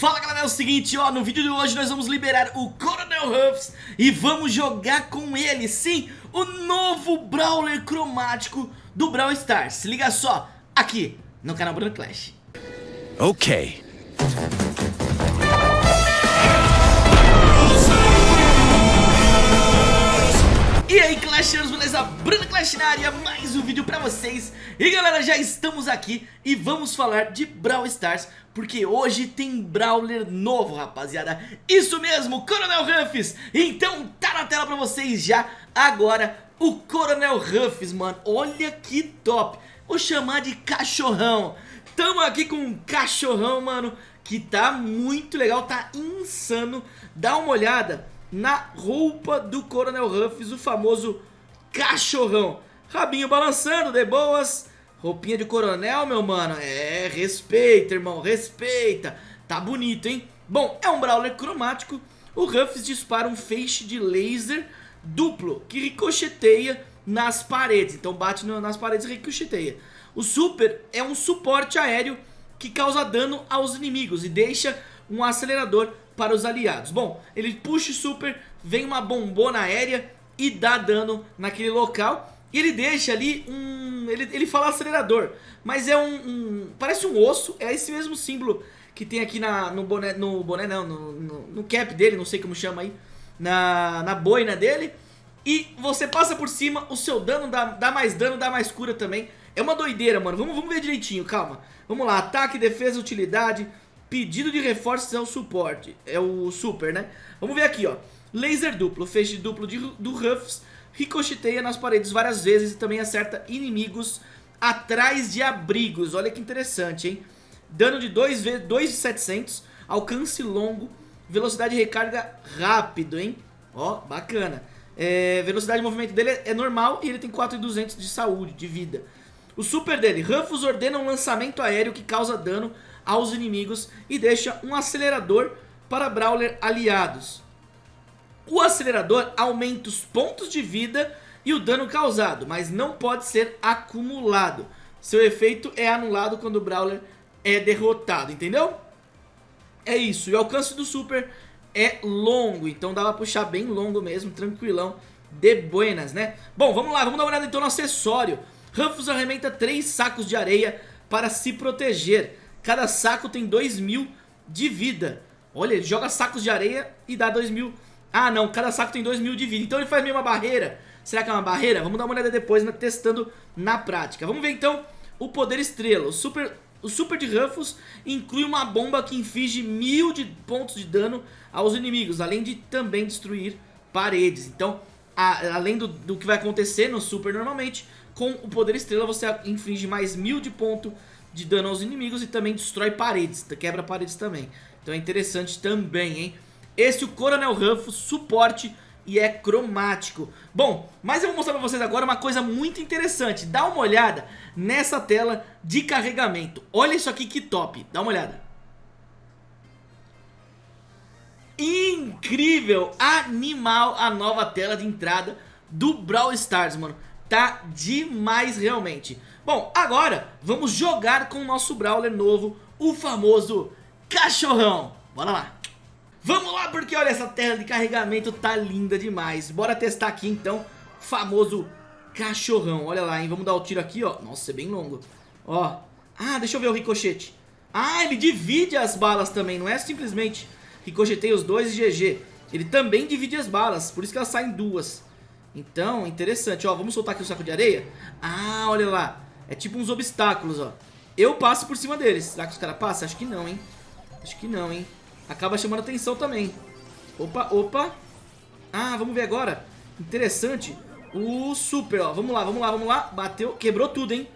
Fala galera, é o seguinte, ó, no vídeo de hoje nós vamos liberar o Coronel Ruffs e vamos jogar com ele, sim, o novo Brawler cromático do Brawl Stars. Se liga só, aqui no canal Bruno Clash. Ok. E aí Clashers, beleza? Bruno Clash na área, mais um vídeo pra vocês E galera, já estamos aqui e vamos falar de Brawl Stars Porque hoje tem Brawler novo, rapaziada. Isso mesmo, Coronel Ruffs. Então tá na tela pra vocês já Agora, o Coronel Ruffs, mano. Olha que top. Vou chamar de cachorrão. Tamo aqui com um cachorrão, mano Que tá muito legal, tá insano. Dá uma olhada na roupa do Coronel Ruffs, o famoso cachorrão. Rabinho balançando, de boas. Roupinha de coronel, meu mano. É, respeita, irmão, respeita. Tá bonito, hein? Bom, é um Brawler cromático. O Ruffs dispara um feixe de laser duplo que ricocheteia nas paredes. Então bate no, nas paredes e ricocheteia. O Super é um suporte aéreo que causa dano aos inimigos e deixa um acelerador para os aliados. Bom, ele puxa o super, vem uma bombona aérea e dá dano naquele local. E ele deixa ali um... Ele, ele fala acelerador, mas é um, um, Parece um osso, é esse mesmo símbolo que tem aqui na, no boné... No boné não, no, no, no cap dele, não sei como chama aí. Na, na boina dele. E você passa por cima, o seu dano dá, dá mais dano, dá mais cura também. É uma doideira, mano. Vamos, vamos ver direitinho, calma. Vamos lá, ataque, defesa, utilidade, Pedido de reforços é o suporte, é o super, né? Vamos ver aqui, ó. Laser duplo, feixe duplo de, do Ruffs, ricocheteia nas paredes várias vezes e também acerta inimigos atrás de abrigos. Olha que interessante, hein? Dano de 2 de 2,700, alcance longo, velocidade de recarga rápido, hein? Ó, bacana. É, velocidade de movimento dele é normal e ele tem 4,200 de saúde, de vida. O super dele, Ruffs ordena um lançamento aéreo que causa dano aos inimigos e deixa um acelerador para Brawler aliados. O acelerador aumenta os pontos de vida e o dano causado, mas não pode ser acumulado. Seu efeito é anulado quando o Brawler é derrotado, entendeu? É isso, e o alcance do Super é longo, então dá pra puxar bem longo mesmo, tranquilão, de buenas, né? Bom, vamos lá, vamos dar uma olhada então no acessório. Ruffles arrementa 3 sacos de areia para se proteger. Cada saco tem 2 mil de vida. Olha, ele joga sacos de areia e dá 2 mil. Ah, não, cada saco tem 2 mil de vida. Então ele faz meio uma barreira. Será que é uma barreira? Vamos dar uma olhada depois, né, testando na prática. Vamos ver então o poder estrela. O super, o super de Ruffles inclui uma bomba que inflige mil de pontos de dano aos inimigos. Além de também destruir paredes. Então, a, além do, do que vai acontecer no super normalmente, com o poder estrela você inflige mais mil de ponto de dano aos inimigos e também destrói paredes, quebra paredes também. Então é interessante também, hein? Esse é o Coronel Ruffles, suporte e é cromático. Bom, mas eu vou mostrar pra vocês agora uma coisa muito interessante. Dá uma olhada nessa tela de carregamento. Olha isso aqui que top, dá uma olhada. Incrível, animal a nova tela de entrada do Brawl Stars, mano. Tá demais realmente. Bom, agora vamos jogar com o nosso Brawler novo, o famoso Cachorrão. Bora lá. Vamos lá, porque olha, essa tela de carregamento tá linda demais. Bora testar aqui então, famoso Cachorrão. Olha lá, hein, vamos dar o tiro aqui, ó. Nossa, é bem longo. Ó, ah, deixa eu ver o ricochete. Ah, ele divide as balas também, não é simplesmente ricochetei os dois e GG. Ele também divide as balas, por isso que elas saem duas. Então, interessante. Ó, vamos soltar aqui o saco de areia. Ah, olha lá. É tipo uns obstáculos, ó. Eu passo por cima deles. Será que os caras passam? Acho que não, hein? Acho que não, hein? Acaba chamando atenção também. Opa, opa. Ah, vamos ver agora. Interessante. O super, ó. Vamos lá, vamos lá, vamos lá. Bateu. Quebrou tudo, hein?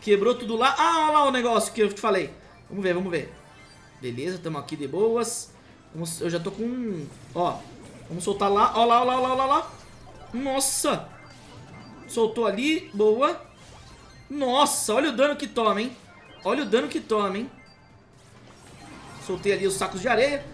Quebrou tudo lá. Ah, olha lá o negócio que eu te falei. Vamos ver, vamos ver. Beleza, estamos aqui de boas. Eu já tô com... Ó, vamos soltar lá. Ó lá, ó lá, ó lá, ó lá. Nossa. Soltou ali. Boa. Nossa, olha o dano que toma, hein? Olha o dano que toma, hein? Soltei ali os sacos de areia.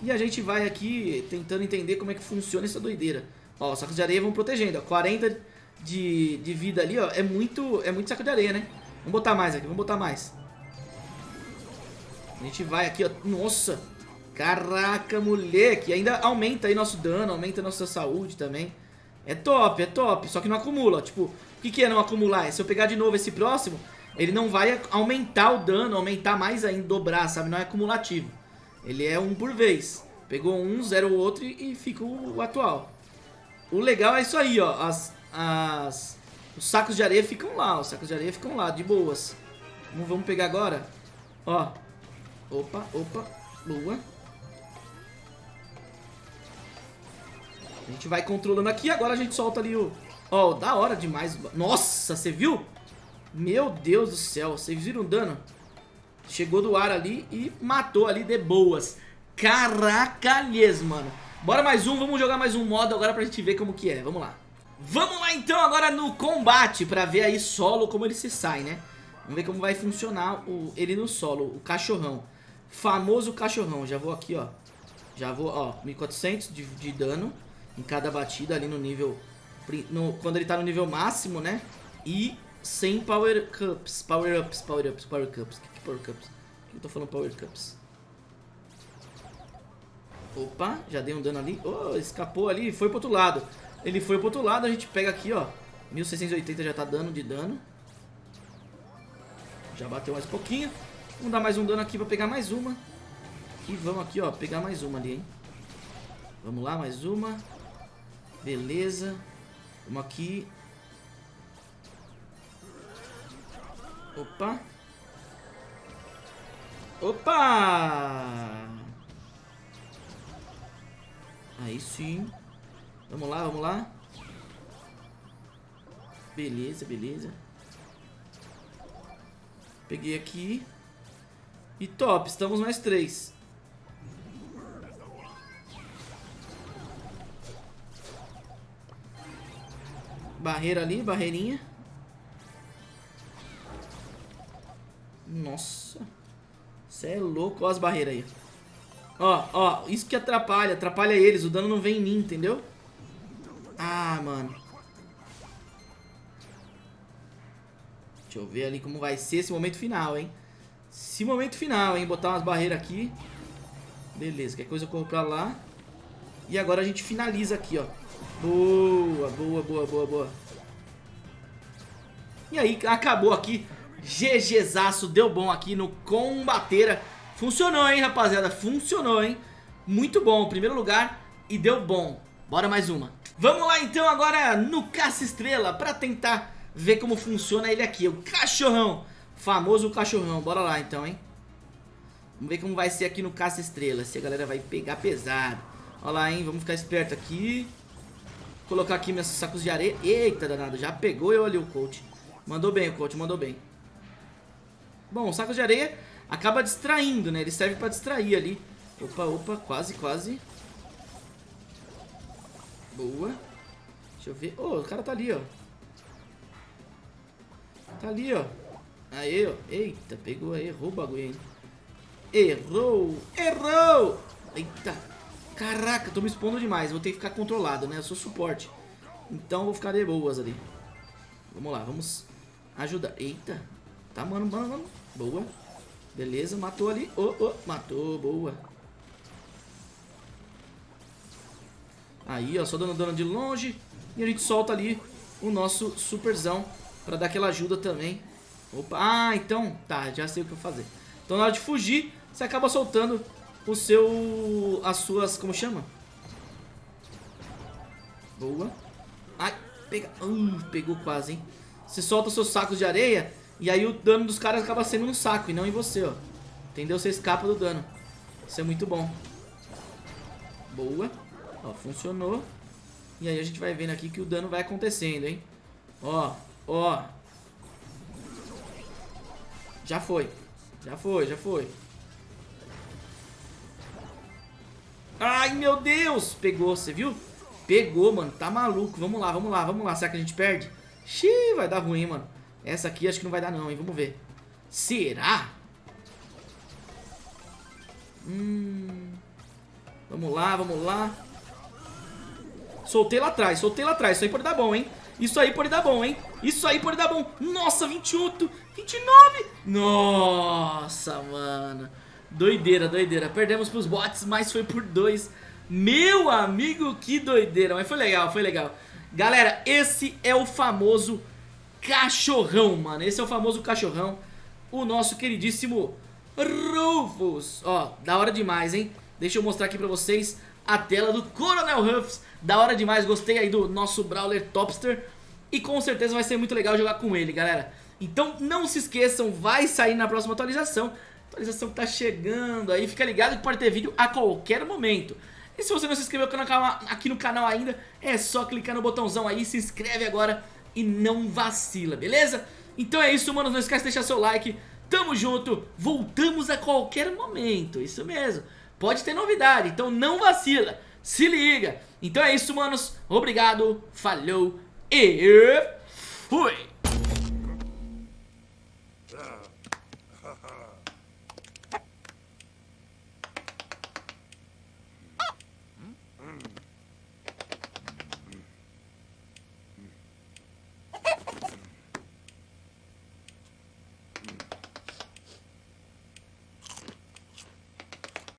E a gente vai aqui tentando entender como é que funciona essa doideira. Ó, os sacos de areia vão protegendo, ó. 40 de, de vida ali, ó. É muito, é muito saco de areia, né? Vamos botar mais aqui, vamos botar mais. A gente vai aqui, ó. Nossa! Caraca, moleque! Ainda aumenta aí nosso dano, aumenta nossa saúde também. É top, é top. Só que não acumula. Tipo, o que, que é não acumular? É se eu pegar de novo esse próximo, ele não vai aumentar o dano, aumentar mais ainda, dobrar, sabe? Não é acumulativo. Ele é um por vez. Pegou um, zero o outro e, fica o, o, atual. O legal é isso aí, ó. As, as, os sacos de areia ficam lá. Os sacos de areia ficam lá, de boas. Vamos, vamos pegar agora. Ó. Opa, opa. Boa. A gente vai controlando aqui. Agora a gente solta ali o... Ó, da hora demais. Nossa, você viu? Meu Deus do céu. Vocês viram o dano? Chegou do ar ali e matou ali de boas. Caracalhês, mano. Bora mais um, vamos jogar mais um modo agora pra gente ver como que é. Vamos lá. Vamos lá então agora no combate pra ver aí solo como ele se sai, né? Vamos ver como vai funcionar o, ele no solo, o cachorrão. Famoso cachorrão. Já vou aqui, ó. Já vou, ó, 1400 de, de dano em cada batida ali no nível... No, quando ele tá no nível máximo, né? E sem power cups. Power ups, power ups, power cups. Que, que power cups? Por que eu tô falando power cups? Opa, já dei um dano ali. Oh, escapou ali, foi pro outro lado. Ele foi pro outro lado, a gente pega aqui, ó. 1680 já tá dando de dano. Já bateu mais um pouquinho. Vamos dar mais um dano aqui pra pegar mais uma. E vamos aqui, ó, pegar mais uma ali, hein. Vamos lá, mais uma. Beleza. Vamos aqui. Opa. Opa! Aí sim. Vamos lá, vamos lá. Beleza, beleza. Peguei aqui. E top, estamos mais três. Barreira ali, barreirinha. Você é louco. Olha as barreiras aí. Ó, ó. Isso que atrapalha. Atrapalha eles. O dano não vem em mim, entendeu? Ah, mano. Deixa eu ver ali como vai ser esse momento final, hein. Esse momento final, hein. Botar umas barreiras aqui. Beleza. Qualquer coisa eu corro pra lá. E agora a gente finaliza aqui, ó. Boa, boa, boa, boa, boa. E aí, acabou aqui. GGzaço, deu bom aqui no Combateira. Funcionou, hein, rapaziada? Funcionou, hein? Muito bom, primeiro lugar e deu bom. Bora mais uma. Vamos lá, então, agora no Caça-Estrela pra tentar ver como funciona ele aqui. O cachorrão, famoso cachorrão. Bora lá, então, hein? Vamos ver como vai ser aqui no Caça-Estrela. Se a galera vai pegar pesado. Olha lá, hein? Vamos ficar esperto aqui. Colocar aqui meus sacos de areia. Eita, danado. Já pegou eu ali o coach. Mandou bem o coach, mandou bem. Bom, o saco de areia acaba distraindo, né? Ele serve pra distrair ali. Opa, opa, quase, quase. Boa. Deixa eu ver. Oh, o cara tá ali, ó. Tá ali, ó. Aê, ó. Eita, pegou, errou o bagulho, hein. Errou! Errou! Eita. Caraca, tô me expondo demais. Vou ter que ficar controlado, né? Eu sou suporte. Então vou ficar de boas ali. Vamos lá, vamos ajudar. Eita. Tá, mano, mano, mano. Boa. Beleza, matou ali. Oh, oh, matou, boa. Aí, ó, só dando dano de longe. E a gente solta ali o nosso superzão pra dar aquela ajuda também. Opa, ah, então, tá, já sei o que eu fazer. Então na hora de fugir, você acaba soltando o seu... as suas... como chama? Boa. Ai, pega... Uh, pegou quase, hein? Você solta os seus sacos de areia e aí o dano dos caras acaba sendo no saco e não em você, ó. Entendeu? Você escapa do dano. Isso é muito bom. Boa. Ó, funcionou. E aí a gente vai vendo aqui que o dano vai acontecendo, hein? Ó, ó. Já foi. Já foi, já foi. Ai, meu Deus! Pegou, você viu? Pegou, mano. Tá maluco. Vamos lá, vamos lá, vamos lá. Será que a gente perde? Xiii, vai dar ruim, mano. Essa aqui acho que não vai dar não, hein? Vamos ver. Será? Hum... Vamos lá, vamos lá. Soltei lá atrás, soltei lá atrás. Isso aí pode dar bom, hein? Isso aí pode dar bom, hein? Isso aí pode dar bom. Nossa, 28, 29. Nossa, mano. Doideira, doideira. Perdemos pros bots, mas foi por dois. Meu amigo, que doideira. Mas foi legal, foi legal. Galera, esse é o famoso cachorrão, mano. Esse é o famoso cachorrão. O nosso queridíssimo Rufus. Ó, da hora demais, hein? Deixa eu mostrar aqui pra vocês a tela do Coronel Ruffs. Da hora demais, gostei aí do nosso Brawler Topster. E com certeza vai ser muito legal jogar com ele, galera. Então não se esqueçam, vai sair na próxima atualização. Atualização que tá chegando aí, fica ligado que pode ter vídeo a qualquer momento. E se você não se inscreveu aqui no canal ainda, é só clicar no botãozão aí, se inscreve agora e não vacila, beleza? Então é isso, mano, não esquece de deixar seu like, tamo junto, voltamos a qualquer momento, isso mesmo. Pode ter novidade, então não vacila, se liga. Então é isso, manos, obrigado, falhou. E fui! Ah.